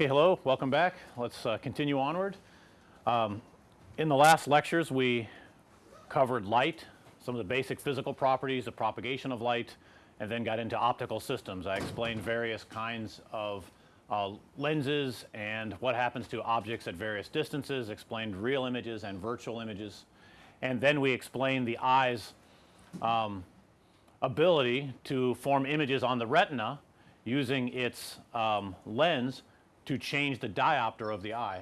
Okay, hello, welcome back. Let's uh, continue onward. Um, in the last lectures we covered light, some of the basic physical properties, the propagation of light and then got into optical systems. I explained various kinds of uh, lenses and what happens to objects at various distances, explained real images and virtual images. And then we explained the eye's um, ability to form images on the retina using its um, lens to change the diopter of the eye.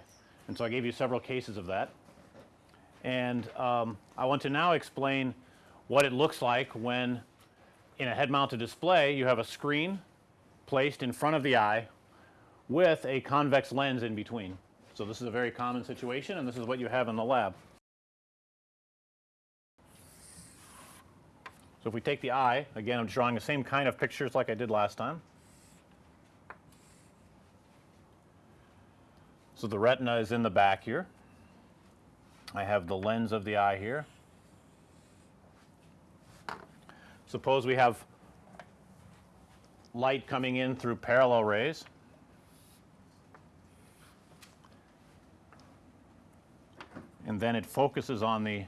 And so I gave you several cases of that. And um, I want to now explain what it looks like when in a head mounted display you have a screen placed in front of the eye with a convex lens in between. So, this is a very common situation and this is what you have in the lab. So, if we take the eye again I'm drawing the same kind of pictures like I did last time. So, the retina is in the back here. I have the lens of the eye here. Suppose we have light coming in through parallel rays. And then it focuses on the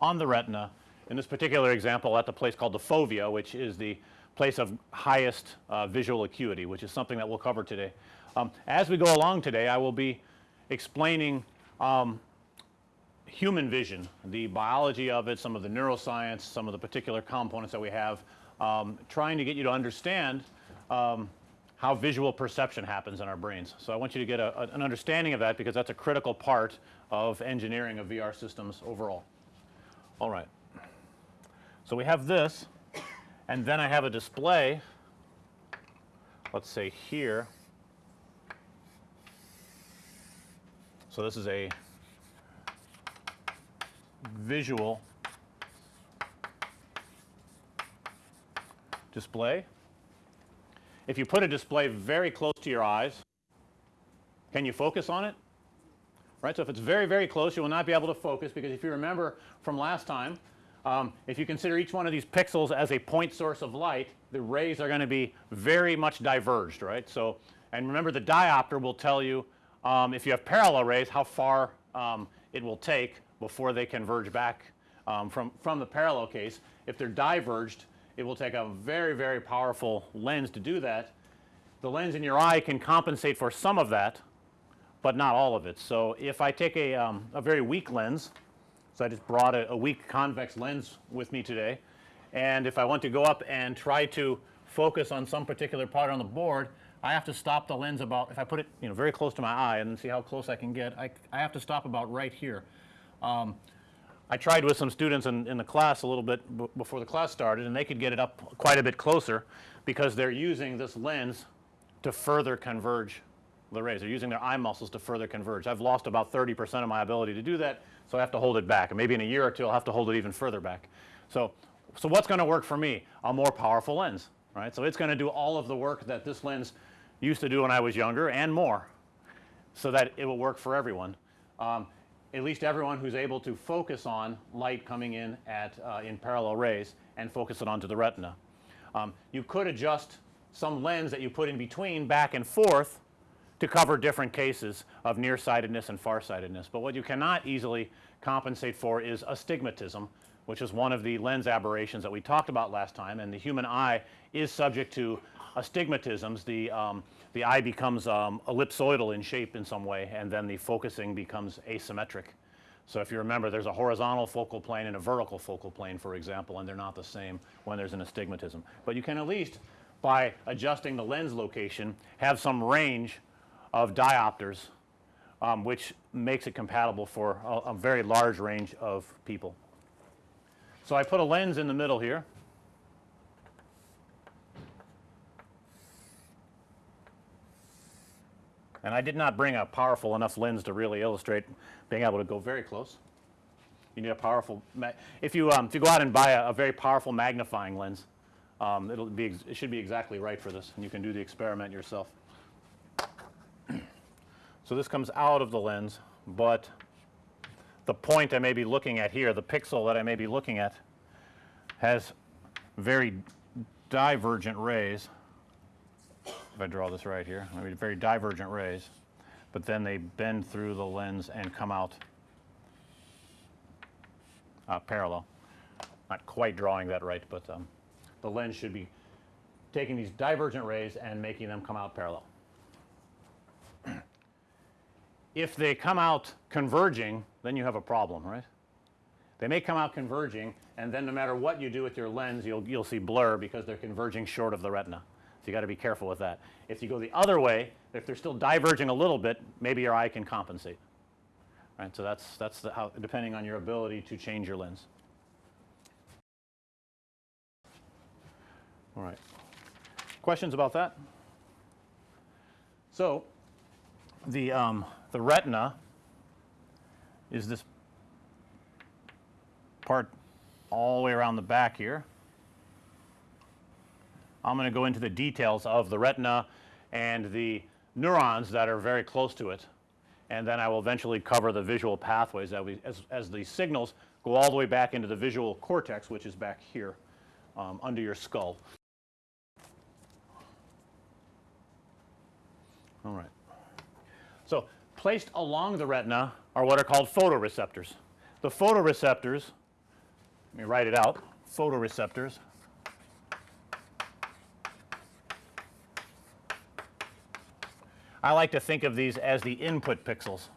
on the retina. In this particular example at the place called the fovea which is the place of highest uh, visual acuity which is something that we'll cover today. Um, as we go along today I will be explaining um, human vision, the biology of it, some of the neuroscience, some of the particular components that we have, um, trying to get you to understand um, how visual perception happens in our brains. So, I want you to get a, a, an understanding of that because that's a critical part of engineering of VR systems overall. All right. So, we have this and then I have a display let's say here. So, this is a visual display. If you put a display very close to your eyes, can you focus on it? Right. So, if it's very, very close you will not be able to focus because if you remember from last time, um, if you consider each one of these pixels as a point source of light, the rays are going to be very much diverged, right. So, and remember the diopter will tell you um, if you have parallel rays how far um, it will take before they converge back um, from, from the parallel case. If they're diverged, it will take a very, very powerful lens to do that. The lens in your eye can compensate for some of that, but not all of it. So, if I take a, um, a very weak lens, so I just brought a, a weak convex lens with me today and if I want to go up and try to focus on some particular part on the board, I have to stop the lens about if I put it you know very close to my eye and see how close I can get, I, I have to stop about right here. Um, I tried with some students in, in the class a little bit before the class started and they could get it up quite a bit closer because they're using this lens to further converge the rays. They're using their eye muscles to further converge. I've lost about 30 percent of my ability to do that. So, I have to hold it back and maybe in a year or two I'll have to hold it even further back. So, so what's going to work for me? A more powerful lens, right. So, it's going to do all of the work that this lens used to do when I was younger and more so that it will work for everyone. Um, at least everyone who's able to focus on light coming in at uh, in parallel rays and focus it onto the retina. Um, you could adjust some lens that you put in between back and forth to cover different cases of nearsightedness and farsightedness, but what you cannot easily compensate for is astigmatism which is one of the lens aberrations that we talked about last time and the human eye is subject to astigmatisms. The, um, the eye becomes um, ellipsoidal in shape in some way and then the focusing becomes asymmetric. So, if you remember there's a horizontal focal plane and a vertical focal plane for example and they're not the same when there's an astigmatism. But you can at least by adjusting the lens location have some range of diopters um, which makes it compatible for a, a very large range of people. So, I put a lens in the middle here and I did not bring a powerful enough lens to really illustrate being able to go very close. You need a powerful if you um, if you go out and buy a, a very powerful magnifying lens, um, it'll be it should be exactly right for this and you can do the experiment yourself. So, this comes out of the lens, but the point I may be looking at here, the pixel that I may be looking at has very divergent rays if I draw this right here, I mean very divergent rays, but then they bend through the lens and come out uh, parallel. Not quite drawing that right, but um, the lens should be taking these divergent rays and making them come out parallel. If they come out converging, then you have a problem, right? They may come out converging and then no matter what you do with your lens, you'll, you'll see blur because they're converging short of the retina. So you got to be careful with that. If you go the other way, if they're still diverging a little bit, maybe your eye can compensate. Right, so that's, that's the how, depending on your ability to change your lens. All right. Questions about that? So, the, um, the retina is this part all the way around the back here. I'm going to go into the details of the retina and the neurons that are very close to it and then I will eventually cover the visual pathways that we as, as the signals go all the way back into the visual cortex which is back here um, under your skull. All right. So, placed along the retina are what are called photoreceptors. The photoreceptors, let me write it out, photoreceptors I like to think of these as the input pixels.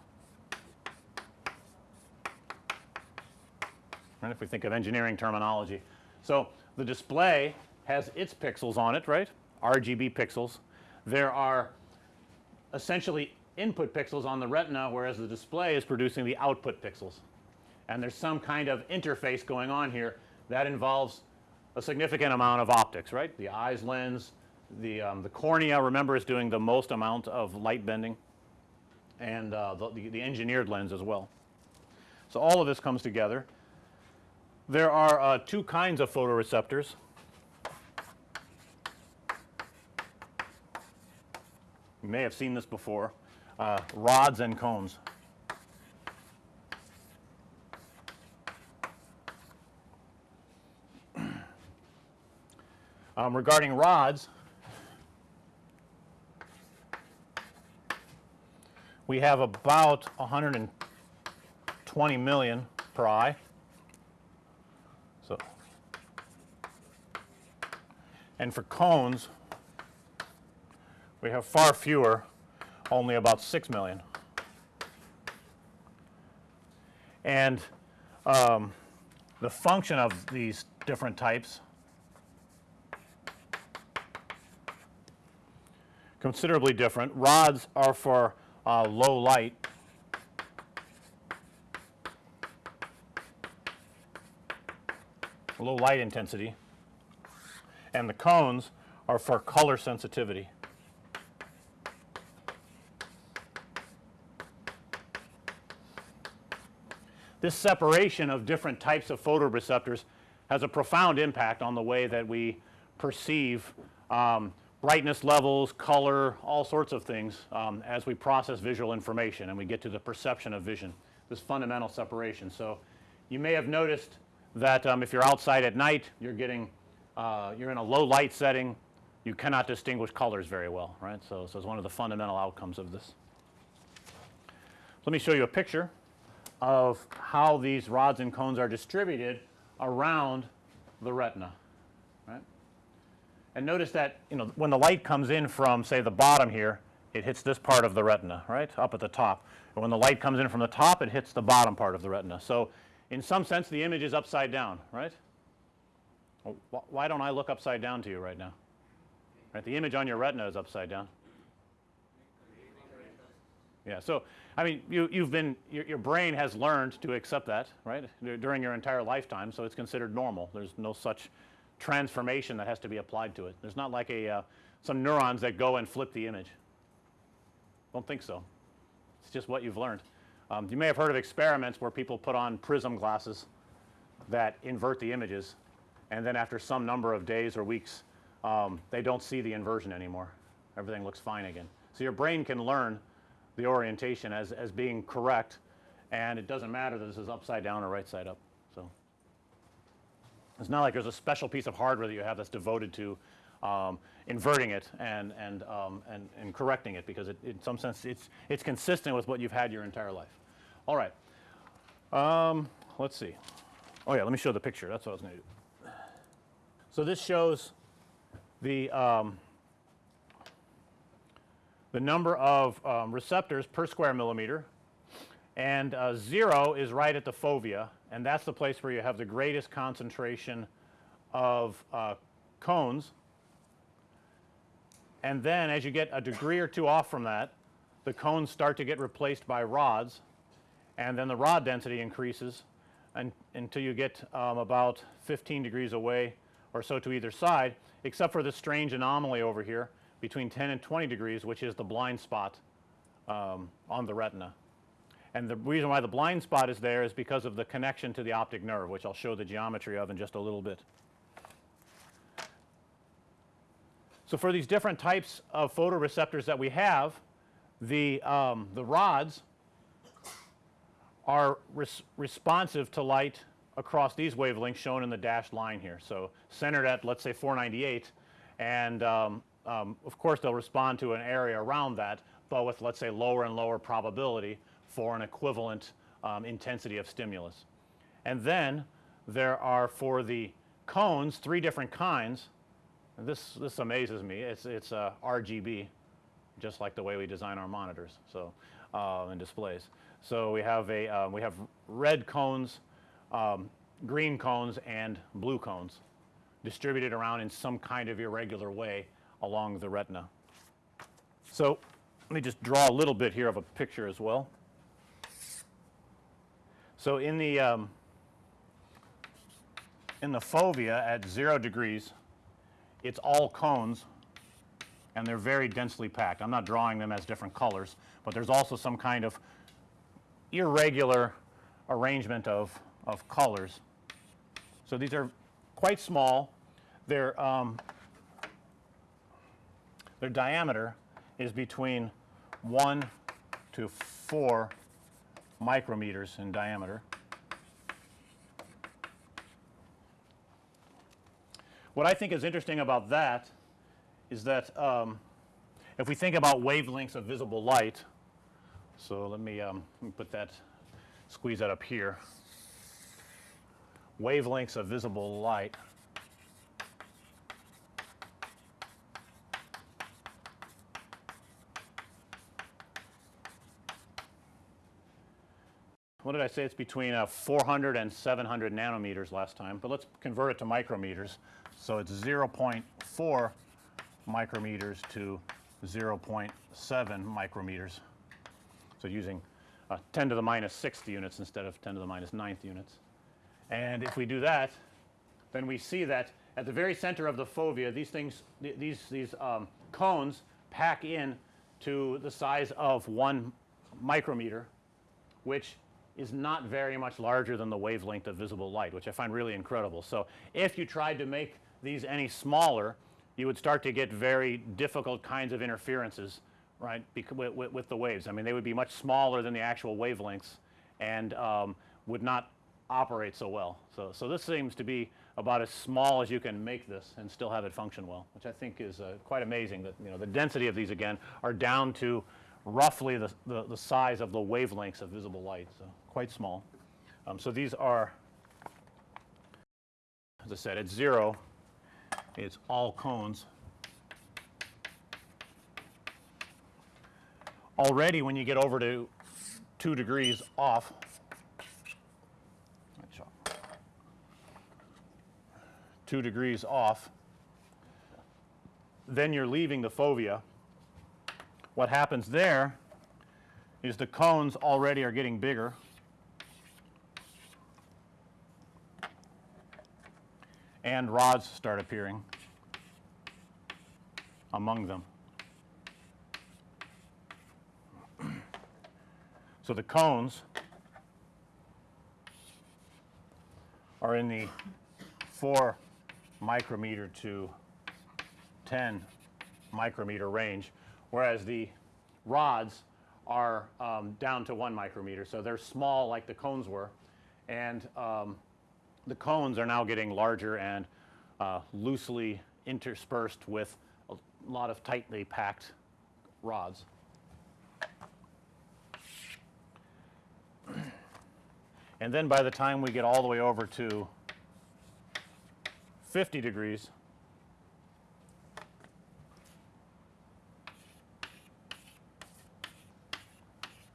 Right, if we think of engineering terminology. So, the display has its pixels on it, right, RGB pixels. There are essentially input pixels on the retina whereas the display is producing the output pixels. And there's some kind of interface going on here that involves a significant amount of optics, right, the eyes lens, the, um, the cornea remember is doing the most amount of light bending and uh, the, the, engineered lens as well. So, all of this comes together. There are uh, two kinds of photoreceptors. You may have seen this before, uh, rods and cones. Um, regarding rods, we have about 120 million per eye. So, and for cones, we have far fewer, only about 6 million. And um, the function of these different types considerably different. Rods are for uh, low light low light intensity and the cones are for color sensitivity. This separation of different types of photoreceptors has a profound impact on the way that we perceive um, brightness levels, color, all sorts of things um, as we process visual information and we get to the perception of vision, this fundamental separation. So, you may have noticed that um, if you're outside at night, you're getting, uh, you're in a low light setting, you cannot distinguish colors very well, right. So, so it's one of the fundamental outcomes of this. Let me show you a picture of how these rods and cones are distributed around the retina. Right. And notice that you know when the light comes in from say the bottom here it hits this part of the retina right up at the top and when the light comes in from the top it hits the bottom part of the retina. So, in some sense the image is upside down right. Well, wh why don't I look upside down to you right now right the image on your retina is upside down. Yeah. So, I mean you you've been your, your brain has learned to accept that right during your entire lifetime. So, it's considered normal there's no such transformation that has to be applied to it. There's not like a uh, some neurons that go and flip the image. Don't think so. It's just what you've learned. Um, you may have heard of experiments where people put on prism glasses that invert the images and then after some number of days or weeks um, they don't see the inversion anymore. Everything looks fine again. So, your brain can learn the orientation as, as being correct and it doesn't matter that this is upside down or right side up. So, it's not like there's a special piece of hardware that you have that's devoted to um, inverting it and, and, um, and, and correcting it because it, in some sense it's, it's consistent with what you've had your entire life. All right. Um, let's see. Oh yeah, let me show the picture. That's what I was going to do. So this shows the, um, the number of um, receptors per square millimeter and uh, 0 is right at the fovea and that's the place where you have the greatest concentration of uh, cones. And then as you get a degree or two off from that, the cones start to get replaced by rods and then the rod density increases and, until you get um, about 15 degrees away or so to either side except for this strange anomaly over here between 10 and 20 degrees which is the blind spot um, on the retina. And the reason why the blind spot is there is because of the connection to the optic nerve which I'll show the geometry of in just a little bit. So for these different types of photoreceptors that we have the, um, the rods are res responsive to light across these wavelengths shown in the dashed line here. So centered at let's say 498 and um, um, of course they'll respond to an area around that but with let's say lower and lower probability for an equivalent um, intensity of stimulus. And then there are for the cones three different kinds. And this, this amazes me. It's, it's uh, RGB just like the way we design our monitors so uh, and displays. So we have a uh, we have red cones, um, green cones and blue cones distributed around in some kind of irregular way along the retina. So let me just draw a little bit here of a picture as well. So in the um, in the fovea at 0 degrees it's all cones and they're very densely packed. I'm not drawing them as different colors, but there's also some kind of irregular arrangement of, of colors. So these are quite small. Their, um, their diameter is between 1 to 4 micrometers in diameter. What I think is interesting about that is that um, if we think about wavelengths of visible light, so let me, um, let me put that, squeeze that up here. Wavelengths of visible light what did I say? It's between uh, 400 and 700 nanometers last time, but let's convert it to micrometers. So it's 0.4 micrometers to 0.7 micrometers. So using uh, 10 to the minus 6th units instead of 10 to the minus 9th units. And if we do that, then we see that at the very center of the fovea, these things, th these, these um, cones pack in to the size of one micrometer, which is not very much larger than the wavelength of visible light, which I find really incredible. So if you tried to make these any smaller, you would start to get very difficult kinds of interferences, right, with, with, the waves. I mean, they would be much smaller than the actual wavelengths and um, would not operate so well. So, so this seems to be about as small as you can make this and still have it function well, which I think is uh, quite amazing that, you know, the density of these again are down to roughly the, the, the size of the wavelengths of visible light. So quite small. Um, so these are, as I said, at 0 it's all cones. Already when you get over to 2 degrees off, 2 degrees off, then you're leaving the fovea. What happens there is the cones already are getting bigger. and rods start appearing among them. so the cones are in the 4 micrometer to 10 micrometer range, whereas the rods are um, down to 1 micrometer. So they're small like the cones were and um, the cones are now getting larger and uh, loosely interspersed with a lot of tightly packed rods. And then by the time we get all the way over to 50 degrees,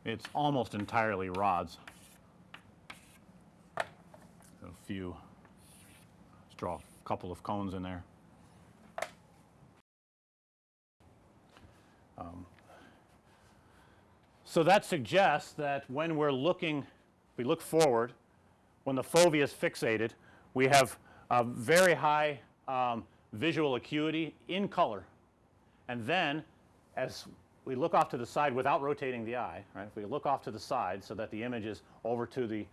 it's almost entirely rods. A few, let's draw a couple of cones in there. Um, so that suggests that when we're looking, we look forward, when the fovea is fixated, we have a very high um, visual acuity in color. And then as we look off to the side without rotating the eye, right? If we look off to the side so that the image is over to the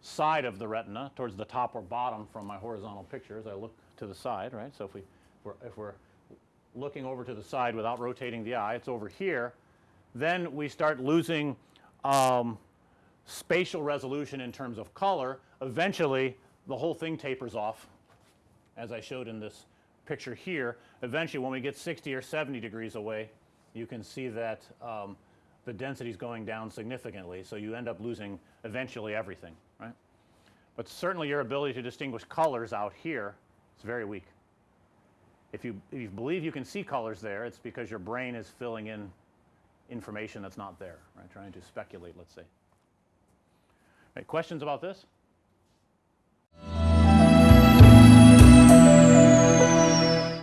side of the retina towards the top or bottom from my horizontal picture as I look to the side, right? So if we, we're, if we're looking over to the side without rotating the eye, it's over here, then we start losing um, spatial resolution in terms of color. Eventually, the whole thing tapers off as I showed in this picture here. Eventually, when we get 60 or 70 degrees away, you can see that um, the density is going down significantly. So you end up losing eventually everything, right? But certainly your ability to distinguish colors out here is very weak. If you, if you believe you can see colors there, it's because your brain is filling in information that's not there, right? Trying to speculate, let's say. Right, questions about this?